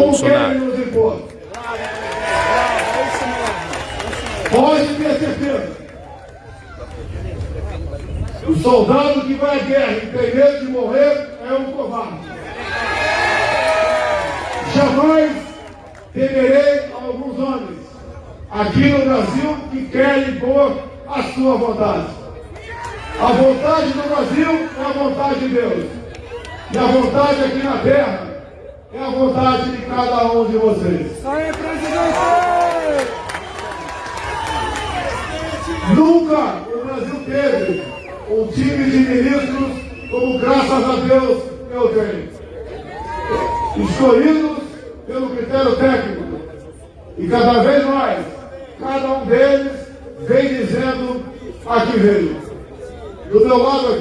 Bolsonaro. Pode ter certeza. O soldado que vai à guerra e tem medo de morrer é um covarde. Jamais temerei alguns homens aqui no Brasil que querem impor a sua vontade. A vontade do Brasil é a vontade de Deus. E a vontade aqui na terra é a vontade de cada um de vocês. Aí, presidente! Nunca o Brasil teve um time de ministros como, graças a Deus, eu tenho. Escolhidos pelo critério técnico. E cada vez mais, cada um deles vem dizendo a que veio. Do meu lado aqui.